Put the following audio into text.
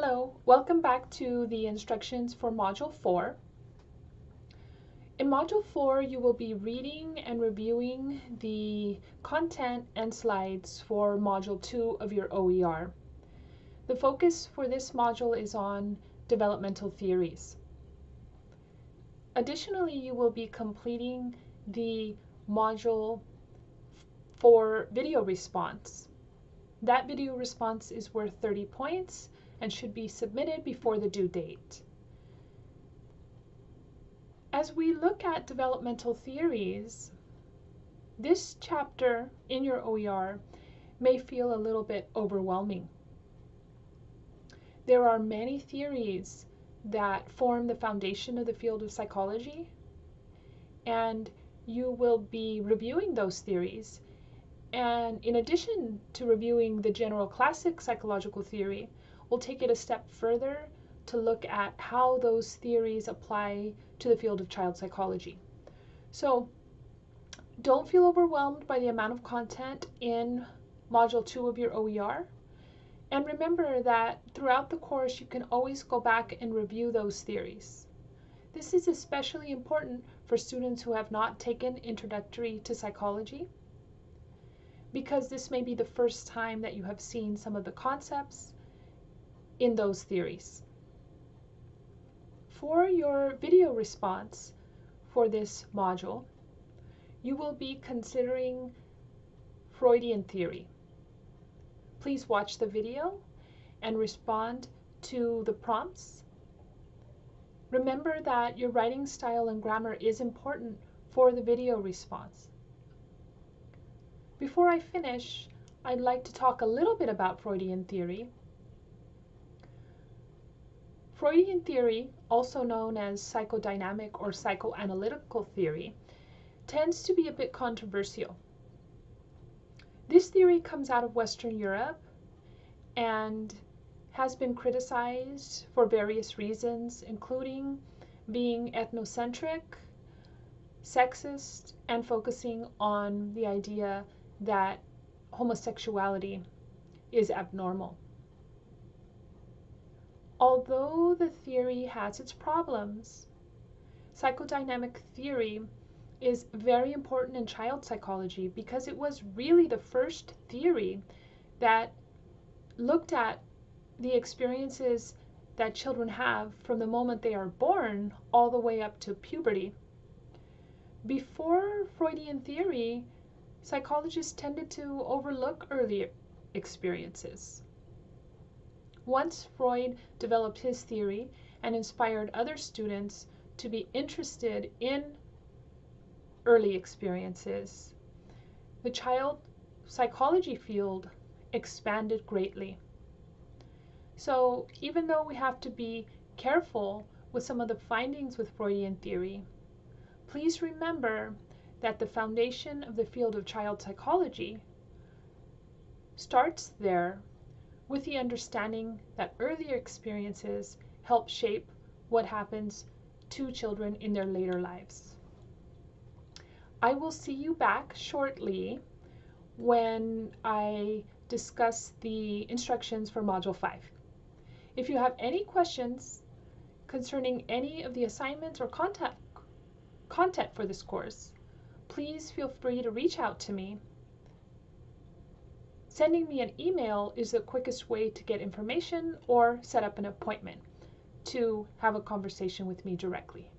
Hello, welcome back to the instructions for Module 4. In Module 4, you will be reading and reviewing the content and slides for Module 2 of your OER. The focus for this module is on developmental theories. Additionally, you will be completing the module for video response. That video response is worth 30 points and should be submitted before the due date. As we look at developmental theories, this chapter in your OER may feel a little bit overwhelming. There are many theories that form the foundation of the field of psychology, and you will be reviewing those theories. And in addition to reviewing the general classic psychological theory, we'll take it a step further to look at how those theories apply to the field of child psychology. So don't feel overwhelmed by the amount of content in Module 2 of your OER. And remember that throughout the course, you can always go back and review those theories. This is especially important for students who have not taken Introductory to Psychology because this may be the first time that you have seen some of the concepts in those theories. For your video response for this module, you will be considering Freudian theory. Please watch the video and respond to the prompts. Remember that your writing style and grammar is important for the video response. Before I finish, I'd like to talk a little bit about Freudian theory Freudian theory, also known as psychodynamic or psychoanalytical theory, tends to be a bit controversial. This theory comes out of Western Europe and has been criticized for various reasons, including being ethnocentric, sexist, and focusing on the idea that homosexuality is abnormal. Although the theory has its problems, psychodynamic theory is very important in child psychology because it was really the first theory that looked at the experiences that children have from the moment they are born all the way up to puberty. Before Freudian theory, psychologists tended to overlook early experiences. Once Freud developed his theory and inspired other students to be interested in early experiences, the child psychology field expanded greatly. So even though we have to be careful with some of the findings with Freudian theory, please remember that the foundation of the field of child psychology starts there with the understanding that earlier experiences help shape what happens to children in their later lives. I will see you back shortly when I discuss the instructions for Module 5. If you have any questions concerning any of the assignments or content, content for this course, please feel free to reach out to me Sending me an email is the quickest way to get information or set up an appointment to have a conversation with me directly.